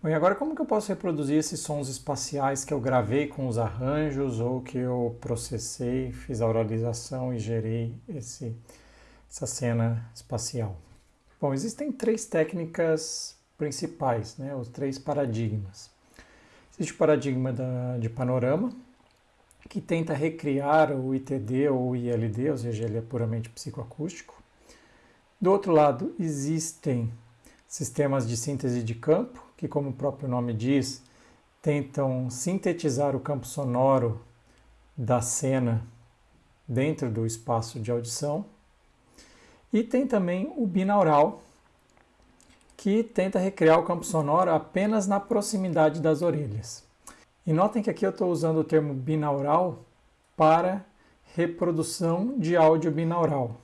Bom, e agora como que eu posso reproduzir esses sons espaciais que eu gravei com os arranjos ou que eu processei, fiz a oralização e gerei esse, essa cena espacial? Bom, existem três técnicas principais, né, os três paradigmas. Existe o paradigma da, de panorama, que tenta recriar o ITD ou o ILD, ou seja, ele é puramente psicoacústico. Do outro lado, existem sistemas de síntese de campo, que, como o próprio nome diz, tentam sintetizar o campo sonoro da cena dentro do espaço de audição. E tem também o binaural, que tenta recriar o campo sonoro apenas na proximidade das orelhas. E notem que aqui eu estou usando o termo binaural para reprodução de áudio binaural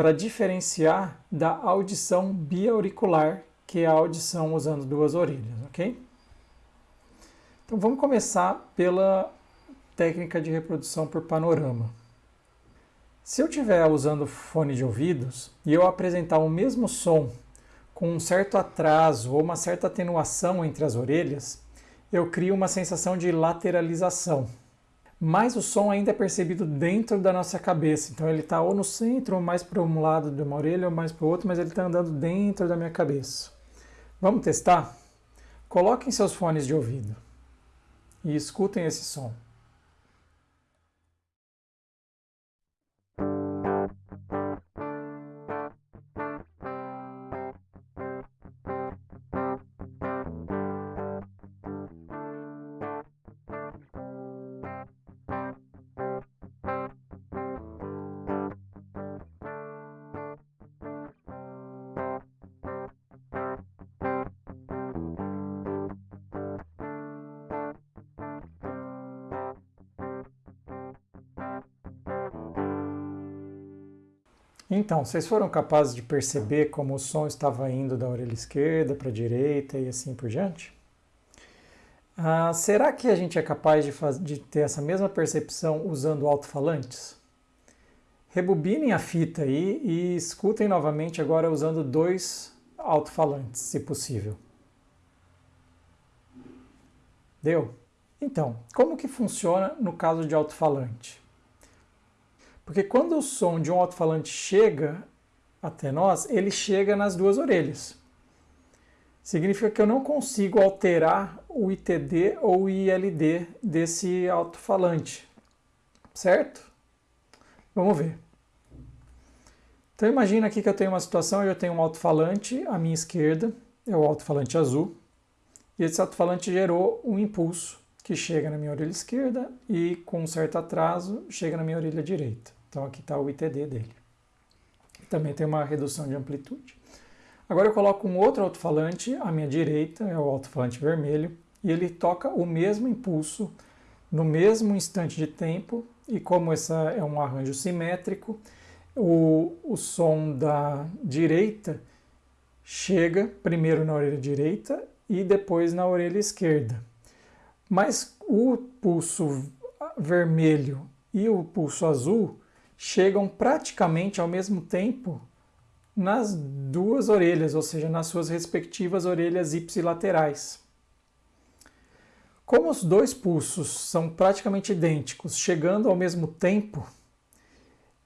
para diferenciar da audição biauricular, que é a audição usando duas orelhas, ok? Então vamos começar pela técnica de reprodução por panorama. Se eu estiver usando fone de ouvidos e eu apresentar o mesmo som com um certo atraso ou uma certa atenuação entre as orelhas, eu crio uma sensação de lateralização mas o som ainda é percebido dentro da nossa cabeça. Então ele está ou no centro, ou mais para um lado de uma orelha, ou mais para o outro, mas ele está andando dentro da minha cabeça. Vamos testar? Coloquem seus fones de ouvido e escutem esse som. Então, vocês foram capazes de perceber como o som estava indo da orelha esquerda para a direita e assim por diante? Ah, será que a gente é capaz de, de ter essa mesma percepção usando alto-falantes? Rebobinem a fita aí e escutem novamente agora usando dois alto-falantes, se possível. Deu? Então, como que funciona no caso de alto-falante? Porque quando o som de um alto-falante chega até nós, ele chega nas duas orelhas. Significa que eu não consigo alterar o ITD ou o ILD desse alto-falante, certo? Vamos ver. Então imagina aqui que eu tenho uma situação, eu tenho um alto-falante à minha esquerda, é o alto-falante azul, e esse alto-falante gerou um impulso que chega na minha orelha esquerda e com um certo atraso chega na minha orelha direita. Então aqui está o ITD dele. Também tem uma redução de amplitude. Agora eu coloco um outro alto-falante à minha direita, é o alto-falante vermelho, e ele toca o mesmo impulso no mesmo instante de tempo, e como esse é um arranjo simétrico, o, o som da direita chega primeiro na orelha direita e depois na orelha esquerda. Mas o pulso vermelho e o pulso azul chegam praticamente ao mesmo tempo nas duas orelhas, ou seja, nas suas respectivas orelhas ipsilaterais. Como os dois pulsos são praticamente idênticos, chegando ao mesmo tempo,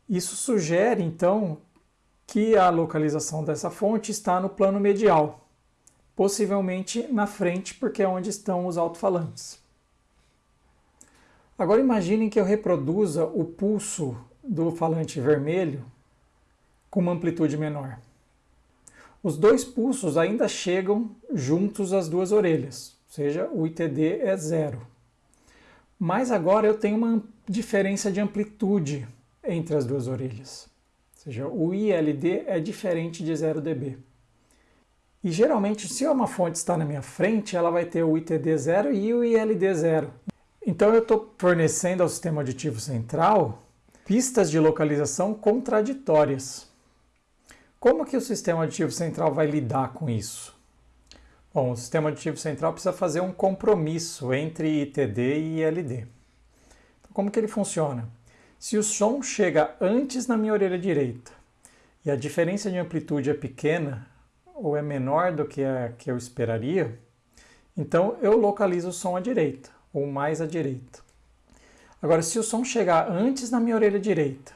isso sugere então que a localização dessa fonte está no plano medial, possivelmente na frente, porque é onde estão os alto-falantes. Agora imaginem que eu reproduza o pulso do falante vermelho com uma amplitude menor. Os dois pulsos ainda chegam juntos às duas orelhas, ou seja, o ITD é zero. Mas agora eu tenho uma diferença de amplitude entre as duas orelhas. Ou seja, o ILD é diferente de 0 dB. E geralmente, se uma fonte está na minha frente, ela vai ter o ITD 0 e o ILD 0. Então eu estou fornecendo ao sistema auditivo central pistas de localização contraditórias. Como que o sistema auditivo central vai lidar com isso? Bom, o sistema auditivo central precisa fazer um compromisso entre ITD e ILD. Então, como que ele funciona? Se o som chega antes na minha orelha direita e a diferença de amplitude é pequena, ou é menor do que a que eu esperaria, então eu localizo o som à direita, ou mais à direita. Agora, se o som chegar antes na minha orelha direita,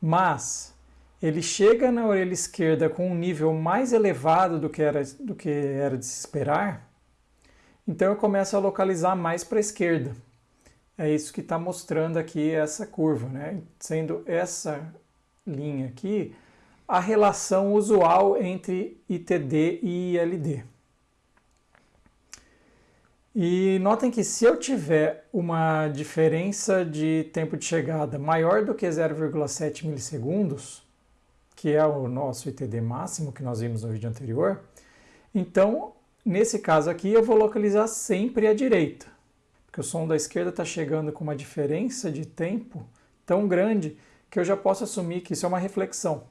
mas ele chega na orelha esquerda com um nível mais elevado do que era, do que era de se esperar, então eu começo a localizar mais para a esquerda. É isso que está mostrando aqui essa curva, né? sendo essa linha aqui a relação usual entre ITD e ILD. E notem que se eu tiver uma diferença de tempo de chegada maior do que 0,7 milissegundos, que é o nosso ITD máximo que nós vimos no vídeo anterior, então, nesse caso aqui, eu vou localizar sempre à direita, porque o som da esquerda está chegando com uma diferença de tempo tão grande que eu já posso assumir que isso é uma reflexão.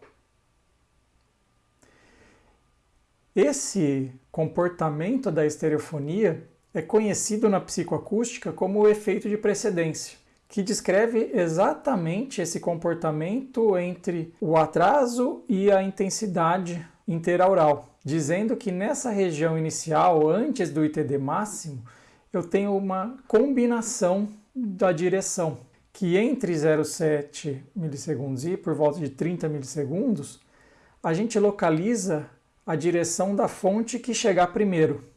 Esse comportamento da estereofonia é conhecido na psicoacústica como o efeito de precedência, que descreve exatamente esse comportamento entre o atraso e a intensidade interaural, dizendo que nessa região inicial, antes do ITD máximo, eu tenho uma combinação da direção, que entre 0,7 milissegundos e por volta de 30 milissegundos, a gente localiza a direção da fonte que chegar primeiro.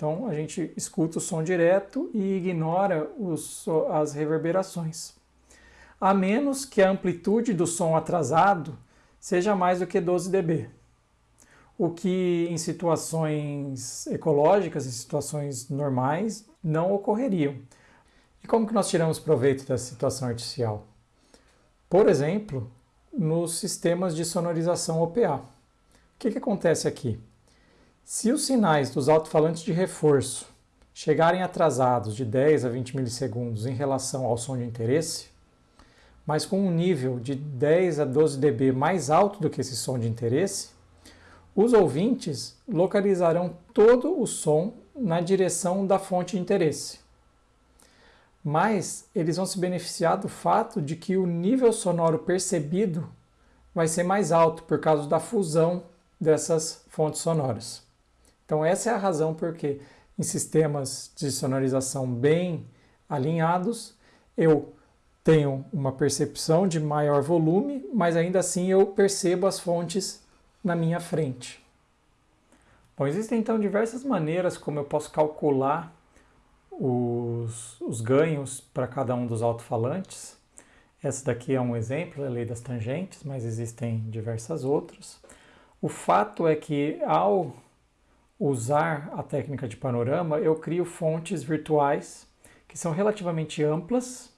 Então a gente escuta o som direto e ignora os, as reverberações. A menos que a amplitude do som atrasado seja mais do que 12 dB. O que em situações ecológicas, em situações normais, não ocorreriam. E como que nós tiramos proveito dessa situação artificial? Por exemplo, nos sistemas de sonorização OPA. O que, que acontece aqui? Se os sinais dos alto-falantes de reforço chegarem atrasados de 10 a 20 milissegundos em relação ao som de interesse, mas com um nível de 10 a 12 dB mais alto do que esse som de interesse, os ouvintes localizarão todo o som na direção da fonte de interesse. Mas eles vão se beneficiar do fato de que o nível sonoro percebido vai ser mais alto por causa da fusão dessas fontes sonoras. Então essa é a razão porque em sistemas de sonorização bem alinhados, eu tenho uma percepção de maior volume, mas ainda assim eu percebo as fontes na minha frente. Bom, existem então diversas maneiras como eu posso calcular os, os ganhos para cada um dos alto-falantes. Essa daqui é um exemplo, é a lei das tangentes, mas existem diversas outras. O fato é que ao usar a técnica de panorama, eu crio fontes virtuais que são relativamente amplas,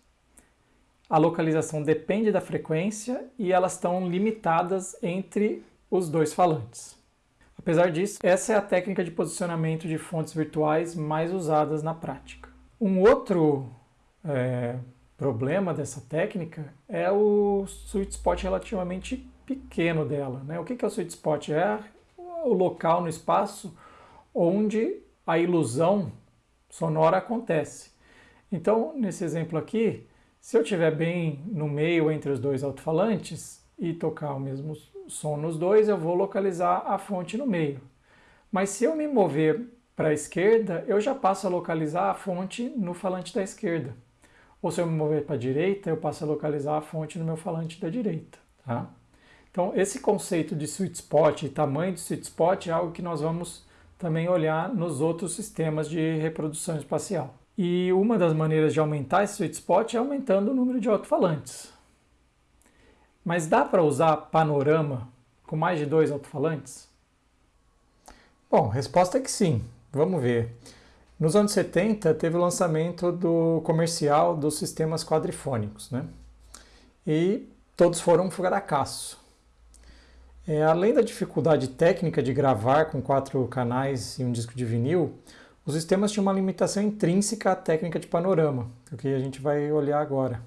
a localização depende da frequência e elas estão limitadas entre os dois falantes. Apesar disso, essa é a técnica de posicionamento de fontes virtuais mais usadas na prática. Um outro é, problema dessa técnica é o sweet spot relativamente pequeno dela. Né? O que é o sweet spot? É o local no espaço onde a ilusão sonora acontece. Então, nesse exemplo aqui, se eu estiver bem no meio entre os dois alto-falantes e tocar o mesmo som nos dois, eu vou localizar a fonte no meio. Mas se eu me mover para a esquerda, eu já passo a localizar a fonte no falante da esquerda. Ou se eu me mover para a direita, eu passo a localizar a fonte no meu falante da direita. Tá? Então, esse conceito de sweet spot e tamanho de sweet spot é algo que nós vamos também olhar nos outros sistemas de reprodução espacial. E uma das maneiras de aumentar esse sweet spot é aumentando o número de alto-falantes. Mas dá para usar panorama com mais de dois alto-falantes? Bom, resposta é que sim. Vamos ver. Nos anos 70 teve o lançamento do comercial dos sistemas quadrifônicos, né? E todos foram um fracasso. É, além da dificuldade técnica de gravar com quatro canais e um disco de vinil, os sistemas tinham uma limitação intrínseca à técnica de panorama, o que a gente vai olhar agora.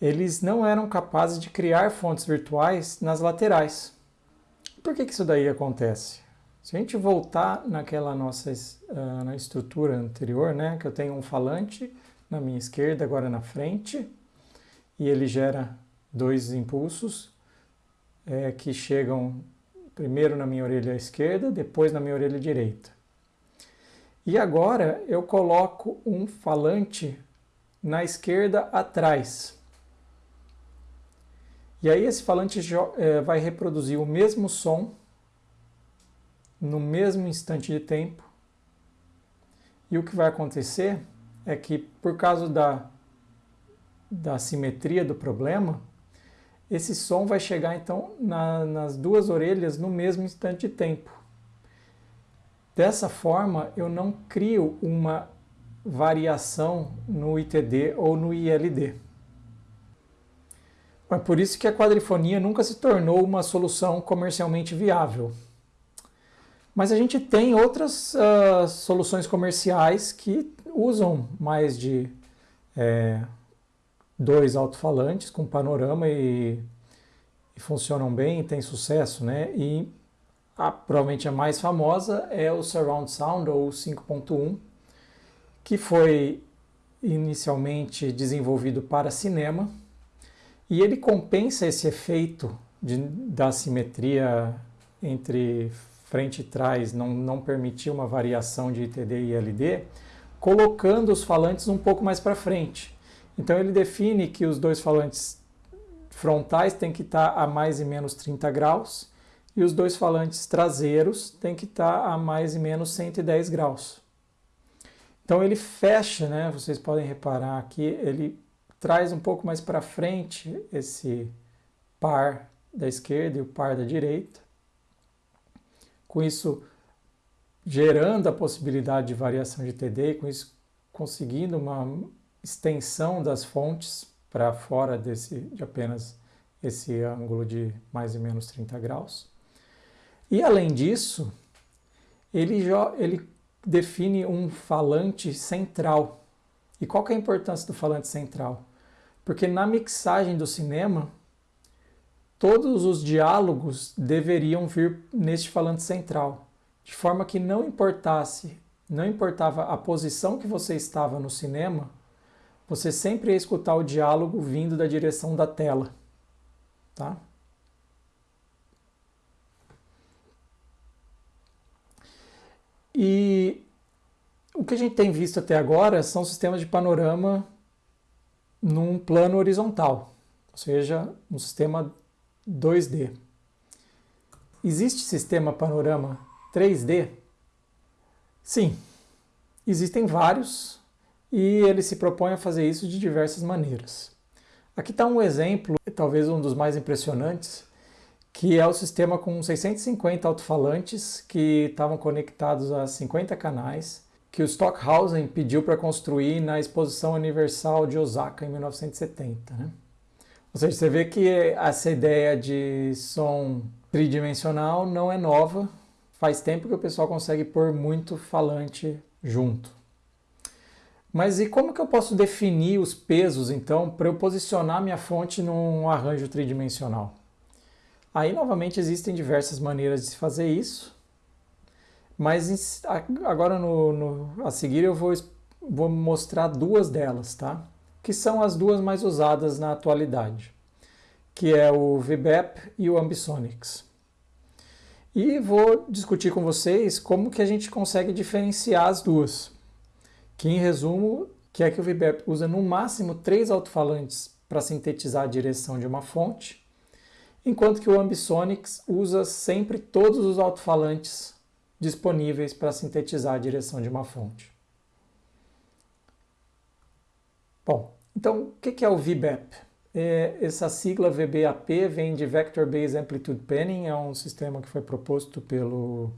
Eles não eram capazes de criar fontes virtuais nas laterais. Por que, que isso daí acontece? Se a gente voltar naquela nossa uh, na estrutura anterior, né, que eu tenho um falante na minha esquerda, agora na frente, e ele gera dois impulsos, é, que chegam Primeiro na minha orelha esquerda, depois na minha orelha direita. E agora eu coloco um falante na esquerda atrás. E aí esse falante é, vai reproduzir o mesmo som no mesmo instante de tempo. E o que vai acontecer é que por causa da, da simetria do problema, esse som vai chegar então na, nas duas orelhas no mesmo instante de tempo. Dessa forma, eu não crio uma variação no ITD ou no ILD. É por isso que a quadrifonia nunca se tornou uma solução comercialmente viável. Mas a gente tem outras uh, soluções comerciais que usam mais de é, dois alto-falantes com panorama e, e, funcionam bem, tem sucesso, né? E a, provavelmente a mais famosa é o Surround Sound ou 5.1, que foi inicialmente desenvolvido para cinema e ele compensa esse efeito de, da simetria entre frente e trás, não, não permitir uma variação de ITD e ILD, colocando os falantes um pouco mais para frente. Então ele define que os dois falantes frontais têm que estar a mais e menos 30 graus e os dois falantes traseiros têm que estar a mais e menos 110 graus. Então ele fecha, né? Vocês podem reparar aqui, ele traz um pouco mais para frente esse par da esquerda e o par da direita. Com isso, gerando a possibilidade de variação de TD, com isso conseguindo uma extensão das fontes para fora desse, de apenas esse ângulo de mais e menos 30 graus. E além disso, ele, ele define um falante central. E qual que é a importância do falante central? Porque na mixagem do cinema, todos os diálogos deveriam vir neste falante central, de forma que não importasse, não importava a posição que você estava no cinema, você sempre ia escutar o diálogo vindo da direção da tela, tá? E o que a gente tem visto até agora são sistemas de panorama num plano horizontal, ou seja, um sistema 2D. Existe sistema panorama 3D? Sim, existem vários e ele se propõe a fazer isso de diversas maneiras. Aqui está um exemplo, talvez um dos mais impressionantes, que é o sistema com 650 alto-falantes que estavam conectados a 50 canais que o Stockhausen pediu para construir na Exposição Universal de Osaka em 1970. Né? Ou seja, você vê que essa ideia de som tridimensional não é nova, faz tempo que o pessoal consegue pôr muito falante junto. Mas e como que eu posso definir os pesos, então, para eu posicionar minha fonte num arranjo tridimensional? Aí, novamente, existem diversas maneiras de se fazer isso. Mas agora no, no, a seguir eu vou, vou mostrar duas delas, tá? Que são as duas mais usadas na atualidade, que é o VBEP e o Ambisonics. E vou discutir com vocês como que a gente consegue diferenciar as duas. Que em resumo, que é que o VBEP usa no máximo três alto-falantes para sintetizar a direção de uma fonte, enquanto que o Ambisonics usa sempre todos os alto-falantes disponíveis para sintetizar a direção de uma fonte. Bom, então o que é o VBAP? É, essa sigla VBAP vem de Vector Based Amplitude Panning, é um sistema que foi proposto pelo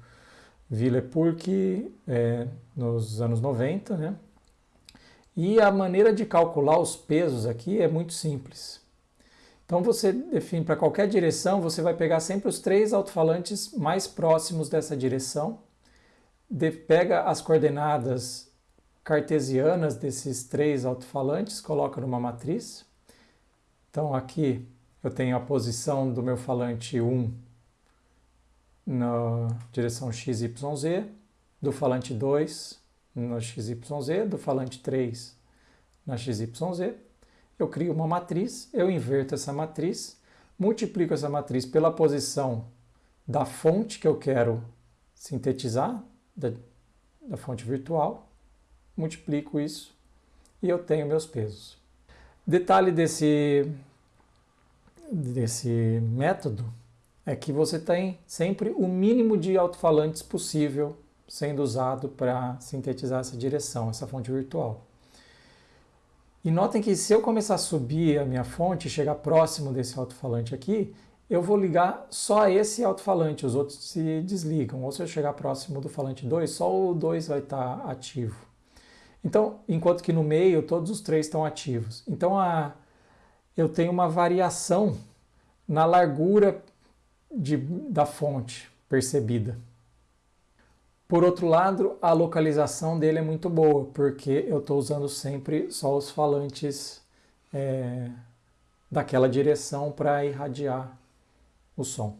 Villepurki é, nos anos 90, né? E a maneira de calcular os pesos aqui é muito simples. Então você define para qualquer direção, você vai pegar sempre os três alto-falantes mais próximos dessa direção, de, pega as coordenadas cartesianas desses três alto-falantes, coloca numa matriz. Então aqui eu tenho a posição do meu falante 1 na direção XYZ, do falante 2 no XYZ, do falante 3 na XYZ eu crio uma matriz, eu inverto essa matriz, multiplico essa matriz pela posição da fonte que eu quero sintetizar, da, da fonte virtual, multiplico isso e eu tenho meus pesos. Detalhe desse, desse método é que você tem sempre o mínimo de alto-falantes possível sendo usado para sintetizar essa direção, essa fonte virtual. E notem que se eu começar a subir a minha fonte chegar próximo desse alto-falante aqui, eu vou ligar só esse alto-falante, os outros se desligam. Ou se eu chegar próximo do falante 2, só o 2 vai estar ativo. Então, enquanto que no meio todos os três estão ativos. Então, a, eu tenho uma variação na largura de, da fonte percebida. Por outro lado, a localização dele é muito boa, porque eu estou usando sempre só os falantes é, daquela direção para irradiar o som.